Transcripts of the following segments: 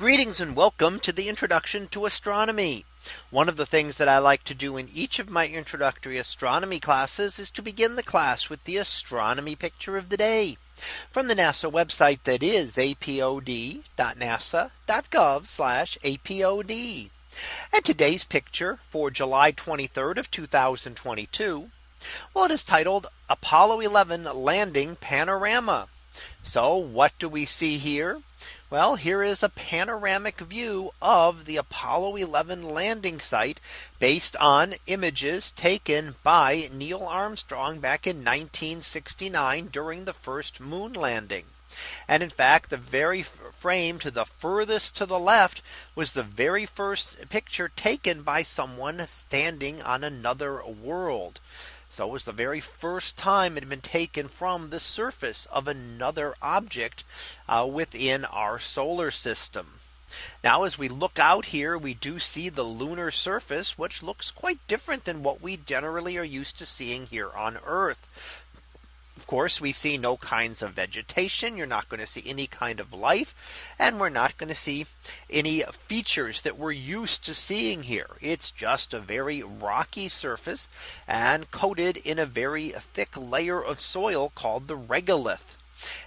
Greetings and welcome to the introduction to astronomy. One of the things that I like to do in each of my introductory astronomy classes is to begin the class with the astronomy picture of the day from the NASA website that is apod.nasa.gov apod. And today's picture for July 23rd of 2022. Well, it is titled Apollo 11 landing panorama. So what do we see here? Well, here is a panoramic view of the Apollo 11 landing site based on images taken by Neil Armstrong back in 1969 during the first moon landing. And in fact, the very frame to the furthest to the left was the very first picture taken by someone standing on another world. So it was the very first time it had been taken from the surface of another object uh, within our solar system. Now as we look out here, we do see the lunar surface, which looks quite different than what we generally are used to seeing here on Earth. Course, we see no kinds of vegetation. You're not going to see any kind of life. And we're not going to see any features that we're used to seeing here. It's just a very rocky surface and coated in a very thick layer of soil called the regolith.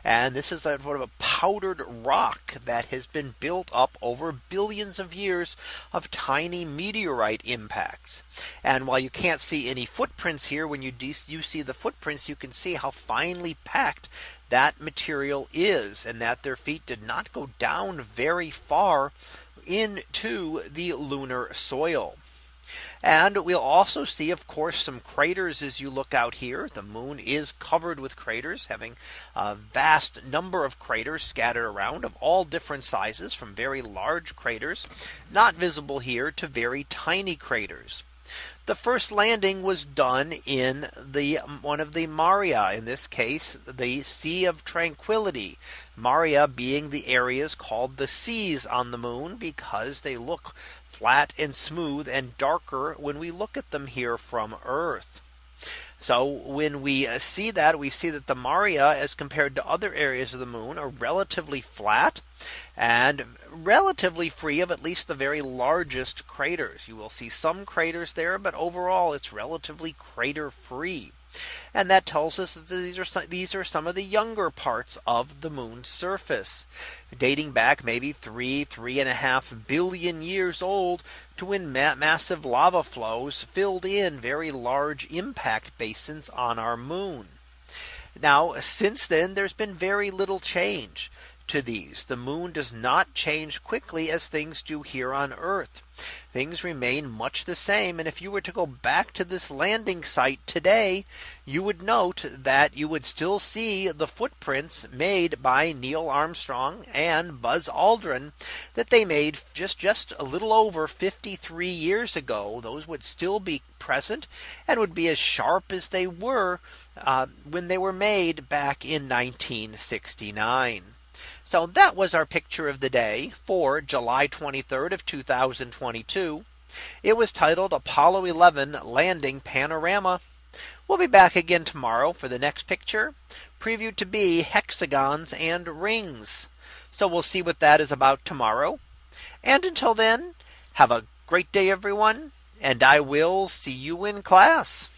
And this is a sort of a powdered rock that has been built up over billions of years of tiny meteorite impacts. And while you can't see any footprints here, when you, you see the footprints, you can see how finely packed that material is and that their feet did not go down very far into the lunar soil. And we'll also see, of course, some craters as you look out here. The moon is covered with craters, having a vast number of craters scattered around of all different sizes from very large craters, not visible here to very tiny craters. The first landing was done in the one of the Maria in this case the Sea of Tranquility Maria being the areas called the seas on the moon because they look flat and smooth and darker when we look at them here from Earth. So when we uh, see that we see that the Maria as compared to other areas of the moon are relatively flat and relatively free of at least the very largest craters. You will see some craters there, but overall it's relatively crater free. And that tells us that these are some, these are some of the younger parts of the moon's surface dating back maybe three three and a half billion years old to when ma massive lava flows filled in very large impact basins on our moon. Now since then there's been very little change to these. The moon does not change quickly as things do here on Earth. Things remain much the same. And if you were to go back to this landing site today, you would note that you would still see the footprints made by Neil Armstrong and Buzz Aldrin that they made just just a little over 53 years ago. Those would still be present and would be as sharp as they were uh, when they were made back in 1969. So that was our picture of the day for July 23rd of 2022. It was titled Apollo 11 landing panorama. We'll be back again tomorrow for the next picture previewed to be hexagons and rings. So we'll see what that is about tomorrow. And until then, have a great day, everyone. And I will see you in class.